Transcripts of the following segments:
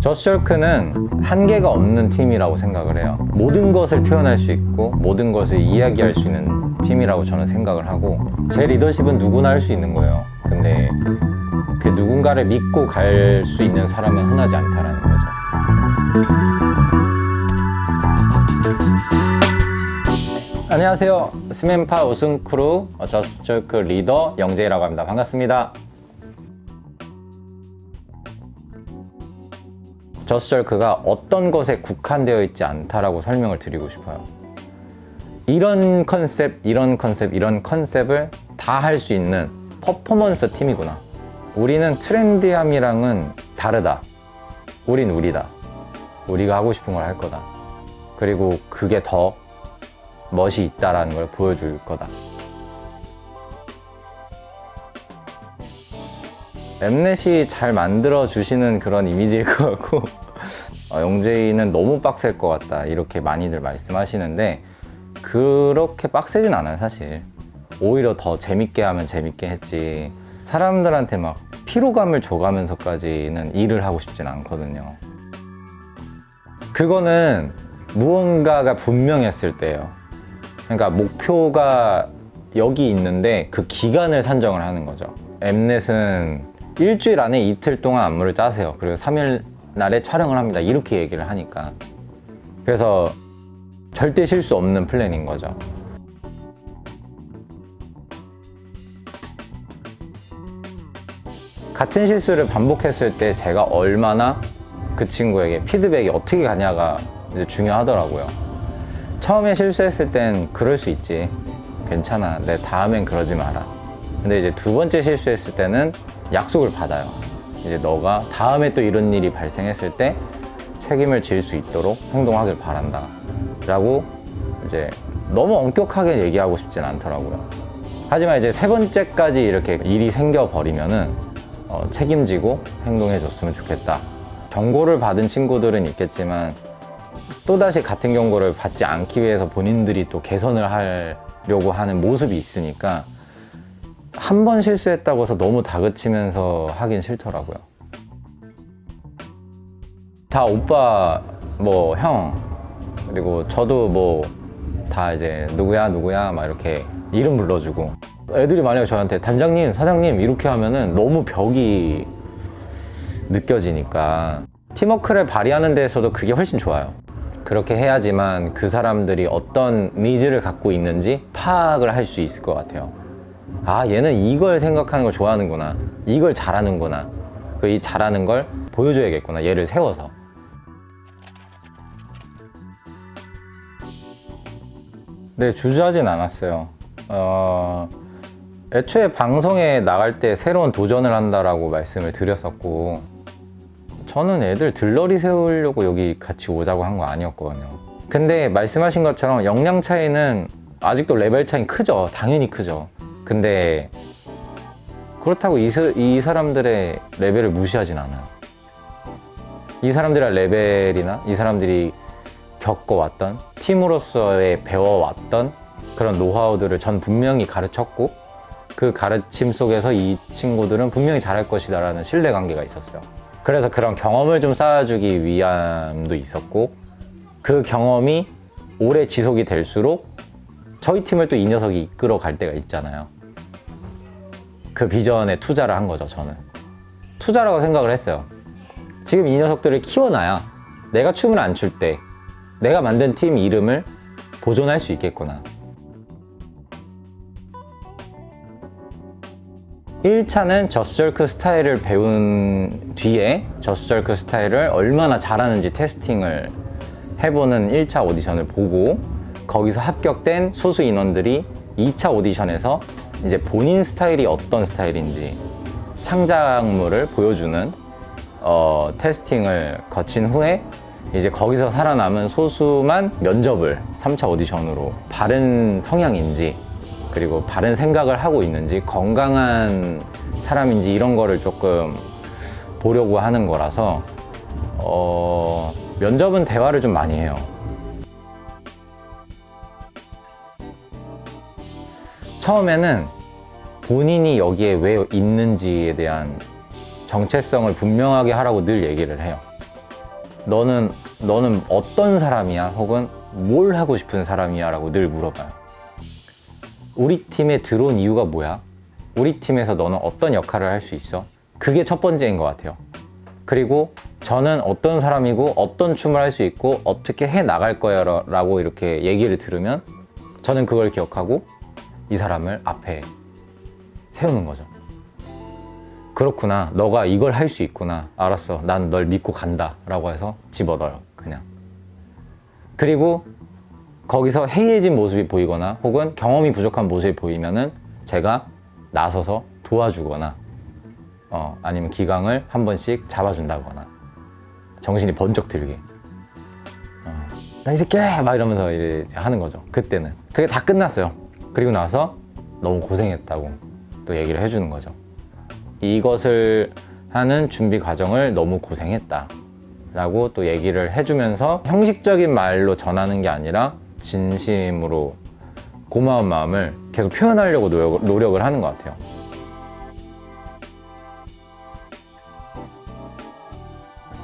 저스절크는 한계가 없는 팀이라고 생각을 해요. 모든 것을 표현할 수 있고 모든 것을 이야기할 수 있는 팀이라고 저는 생각을 하고 제 리더십은 누구나 할 수 있는 거예요. 근데 그 누군가를 믿고 갈 수 있는 사람은 흔하지 않다라는 거죠. 안녕하세요. 스맨파 우승 크루 저스절크 리더 영재이라고 합니다. 반갑습니다 저스절크가 어떤 것에 국한되어 있지 않다라고 설명을 드리고 싶어요. 이런 컨셉, 이런 컨셉, 이런 컨셉을 다 할 수 있는 퍼포먼스 팀이구나. 우리는 트렌디함이랑은 다르다. 우린 우리다. 우리가 하고 싶은 걸 할 거다. 그리고 그게 더 멋이 있다라는 걸 보여줄 거다 엠넷이 잘 만들어 주시는 그런 이미지일 것 같고 어, 영재이는 너무 빡셀 것 같다 이렇게 많이들 말씀하시는데 그렇게 빡세진 않아요 사실. 오히려 더 재밌게 하면 재밌게 했지. 사람들한테 막 피로감을 줘가면서까지는 일을 하고 싶진 않거든요. 그거는 무언가가 분명했을 때예요. 그러니까 목표가 여기 있는데 그 기간을 산정을 하는 거죠. 엠넷은 일주일 안에 이틀 동안 안무를 짜세요. 그리고 3일 날에 촬영을 합니다. 이렇게 얘기를 하니까. 그래서 절대 실수 없는 플랜인 거죠. 같은 실수를 반복했을 때 제가 얼마나 그 친구에게 피드백이 어떻게 가냐가 중요하더라고요. 처음에 실수했을 땐 그럴 수 있지. 괜찮아. 내 다음엔 그러지 마라. 근데 이제 두 번째 실수했을 때는 약속을 받아요. 이제 너가 다음에 또 이런 일이 발생했을 때 책임을 질 수 있도록 행동하길 바란다. 라고 이제 너무 엄격하게 얘기하고 싶진 않더라고요. 하지만 이제 세 번째까지 이렇게 일이 생겨버리면은 어, 책임지고 행동해 줬으면 좋겠다. 경고를 받은 친구들은 있겠지만 또다시 같은 경고를 받지 않기 위해서 본인들이 또 개선을 하려고 하는 모습이 있으니까 한 번 실수했다고 해서 너무 다그치면서 하긴 싫더라고요. 다 오빠 뭐 형 그리고 저도 뭐 다 이제 누구야 누구야 막 이렇게 이름 불러주고. 애들이 만약에 저한테 단장님 사장님 이렇게 하면은 너무 벽이 느껴지니까. 팀워크를 발휘하는 데에서도 그게 훨씬 좋아요. 그렇게 해야지만 그 사람들이 어떤 needs를 갖고 있는지 파악을 할 수 있을 것 같아요 아 얘는 이걸 생각하는 걸 좋아하는구나. 이걸 잘하는구나. 그 이 잘하는 걸 보여줘야겠구나. 얘를 세워서. 네 주저하진 않았어요. 어... 애초에 방송에 나갈 때 새로운 도전을 한다라고 말씀을 드렸었고 저는 애들 들러리 세우려고 여기 같이 오자고 한 거 아니었거든요. 근데 말씀하신 것처럼 역량 차이는 아직도 레벨 차이는 크죠. 당연히 크죠 근데 그렇다고 이, 이 사람들의 레벨을 무시하진 않아요. 이 사람들의 레벨이나 이 사람들이 겪어왔던 팀으로서의 배워왔던 그런 노하우들을 전 분명히 가르쳤고 그 가르침 속에서 이 친구들은 분명히 잘할 것이다 라는 신뢰관계가 있었어요. 그래서 그런 경험을 좀 쌓아주기 위함도 있었고 그 경험이 오래 지속이 될수록 저희 팀을 또 이 녀석이 이끌어 갈 때가 있잖아요 그 비전에 투자를 한 거죠 저는. 투자라고 생각을 했어요. 지금 이 녀석들을 키워놔야 내가 춤을 안 출 때 내가 만든 팀 이름을 보존할 수 있겠구나. 1차는 저스절크 스타일을 배운 뒤에 저스절크 스타일을 얼마나 잘하는지 테스팅을 해보는 1차 오디션을 보고 거기서 합격된 소수 인원들이 2차 오디션에서 이제 본인 스타일이 어떤 스타일인지 창작물을 보여주는 어, 테스팅을 거친 후에 이제 거기서 살아남은 소수만 면접을 3차 오디션으로 바른 성향인지 그리고 바른 생각을 하고 있는지 건강한 사람인지 이런 거를 조금 보려고 하는 거라서 어, 면접은 대화를 좀 많이 해요 처음에는 본인이 여기에 왜 있는지에 대한 정체성을 분명하게 하라고 늘 얘기를 해요 너는 너는 어떤 사람이야? 혹은 뭘 하고 싶은 사람이야? 라고 늘 물어봐요. 우리 팀에 들어온 이유가 뭐야? 우리 팀에서 너는 어떤 역할을 할 수 있어? 그게 첫 번째인 것 같아요. 그리고 저는 어떤 사람이고 어떤 춤을 할 수 있고 어떻게 해 나갈 거야 라고 이렇게 얘기를 들으면 저는 그걸 기억하고 이 사람을 앞에 세우는 거죠. 그렇구나. 너가 이걸 할 수 있구나. 알았어. 난 널 믿고 간다. 라고 해서 집어넣어요. 그냥. 그리고 거기서 해이해진 모습이 보이거나 혹은 경험이 부족한 모습이 보이면은 제가 나서서 도와주거나 어, 아니면 기강을 한 번씩 잡아준다거나 정신이 번쩍 들게 어, 나이 새끼! 막 이러면서 하는 거죠 그때는 그게 다 끝났어요 그리고 나서 너무 고생했다고 또 얘기를 해주는 거죠. 이것을 하는 준비 과정을 너무 고생했다 라고 또 얘기를 해주면서 형식적인 말로 전하는 게 아니라 진심으로 고마운 마음을 계속 표현하려고 노력, 노력을 하는 것 같아요.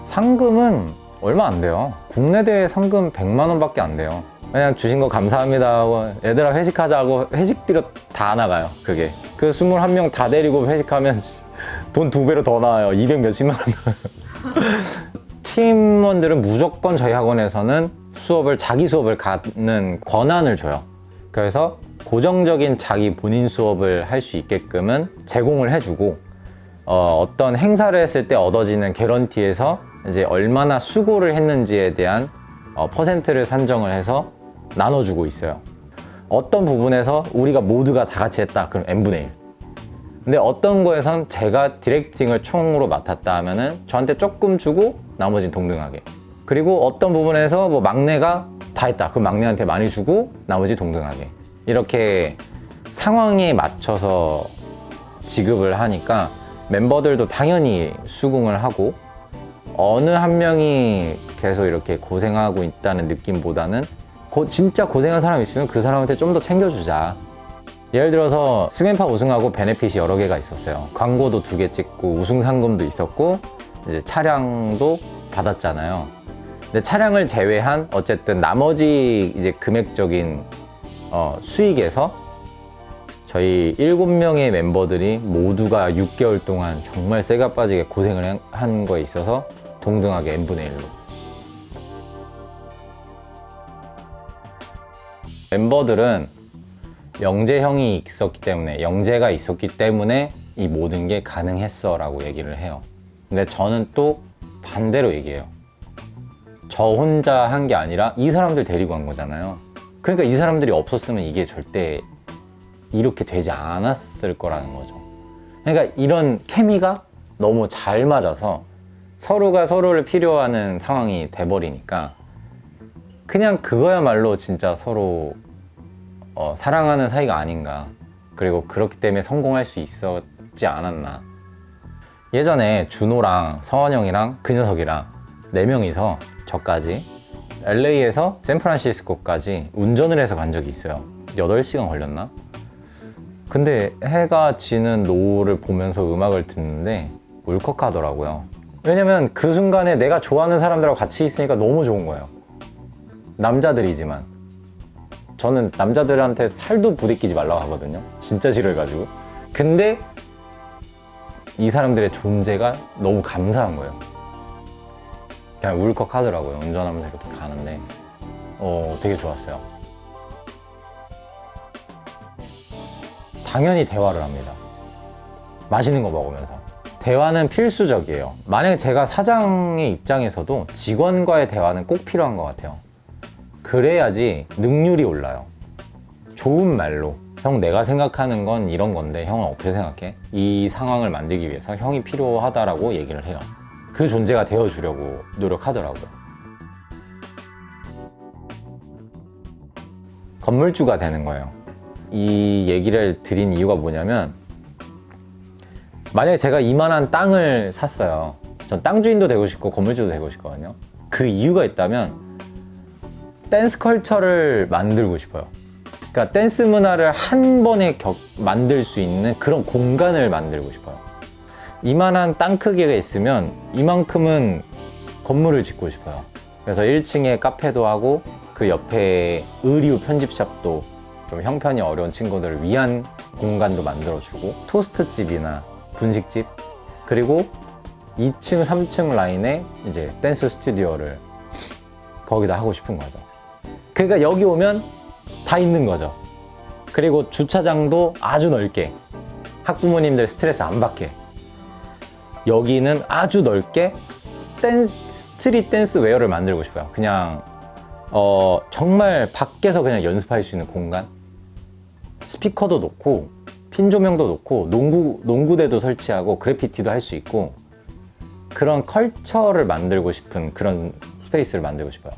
상금은 얼마 안 돼요. 국내 대회 상금 100만 원밖에 안 돼요 그냥 주신 거 감사합니다 하고 얘들아 회식하자고 회식비로 다 나가요 그게. 그 21명 다 데리고 회식하면 돈 두 배로 더 나와요. 200 몇십만 원. 팀원들은 무조건 저희 학원에서는 수업을 자기 수업을 갖는 권한을 줘요. 그래서 고정적인 자기 본인 수업을 할 수 있게끔은 제공을 해주고 어, 어떤 행사를 했을 때 얻어지는 개런티에서 이제 얼마나 수고를 했는지에 대한 어, 퍼센트를 산정을 해서 나눠주고 있어요. 어떤 부분에서 우리가 모두가 다 같이 했다. 그럼 n분의 1. 근데 어떤 거에선 제가 디렉팅을 총으로 맡았다 하면은 저한테 조금 주고 나머지는 동등하게. 그리고 어떤 부분에서 뭐 막내가 다 했다. 그럼 막내한테 많이 주고 나머지 동등하게. 이렇게 상황에 맞춰서 지급을 하니까 멤버들도 당연히 수긍을 하고 어느 한 명이 계속 이렇게 고생하고 있다는 느낌보다는 고- 진짜 고생한 사람 있으면 그 사람한테 좀 더 챙겨주자. 예를 들어서 스맨파 우승하고 베네핏이 여러 개가 있었어요. 광고도 두 개 찍고 우승 상금도 있었고 이제 차량도 받았잖아요. 근데 차량을 제외한 어쨌든 나머지 이제 금액적인 어, 수익에서 저희 일곱 명의 멤버들이 모두가 6개월 동안 정말 쇠가 빠지게 고생을 한 거에 있어서 동등하게 n분의 1로 멤버들은 영재형이 있었기 때문에 영재가 있었기 때문에 이 모든 게 가능했어 라고 얘기를 해요. 근데 저는 또 반대로 얘기해요. 저 혼자 한 게 아니라 이 사람들 데리고 간 거잖아요. 그러니까 이 사람들이 없었으면 이게 절대 이렇게 되지 않았을 거라는 거죠. 그러니까 이런 케미가 너무 잘 맞아서 서로가 서로를 필요하는 상황이 돼버리니까 그냥 그거야말로 진짜 서로 어, 사랑하는 사이가 아닌가. 그리고 그렇기 때문에 성공할 수 있었지 않았나. 예전에 준호랑 성원 형이랑 그 녀석이랑 네 명이서 저까지 LA에서 샌프란시스코까지 운전을 해서 간 적이 있어요. 8시간 걸렸나? 근데 해가 지는 노을을 보면서 음악을 듣는데 울컥하더라고요. 왜냐면 그 순간에 내가 좋아하는 사람들하고 같이 있으니까 너무 좋은 거예요. 남자들이지만 저는 남자들한테 살도 부대끼지 말라고 하거든요. 진짜 싫어해가지고. 근데 이 사람들의 존재가 너무 감사한 거예요. 그냥 울컥 하더라고요. 운전하면서 이렇게 가는데. 어 되게 좋았어요. 당연히 대화를 합니다. 맛있는 거 먹으면서. 대화는 필수적이에요. 만약에 제가 사장의 입장에서도 직원과의 대화는 꼭 필요한 것 같아요 그래야지 능률이 올라요. 좋은 말로. 형 내가 생각하는 건 이런 건데 형은 어떻게 생각해? 이 상황을 만들기 위해서 형이 필요하다라고 얘기를 해요. 그 존재가 되어주려고 노력하더라고요. 건물주가 되는 거예요. 이 얘기를 드린 이유가 뭐냐면 만약에 제가 이만한 땅을 샀어요. 전 땅 주인도 되고 싶고 건물주도 되고 싶거든요. 그 이유가 있다면 댄스 culture를 만들고 싶어요 그러니까 댄스 문화를 한 번에 격- 만들 수 있는 그런 공간을 만들고 싶어요 이만한 땅 크기가 있으면 이만큼은 건물을 짓고 싶어요. 그래서 1층에 카페도 하고 그 옆에 의류 편집샵도 좀 형편이 어려운 친구들을 위한 공간도 만들어주고 토스트집이나 분식집 그리고 2층, 3층 라인에 이제 댄스 스튜디오를 거기다 하고 싶은 거죠. 그러니까 여기 오면 다 있는 거죠. 그리고 주차장도 아주 넓게 학부모님들 스트레스 안 받게 여기는 아주 넓게 댄, street dance wear를 만들고 싶어요. 그냥 어, 정말 밖에서 그냥 연습할 수 있는 공간 스피커도 놓고 핀 조명도 놓고 농구 농구대도 설치하고 그래피티도 할 수 있고 그런 컬처를 만들고 싶은 그런 스페이스를 만들고 싶어요.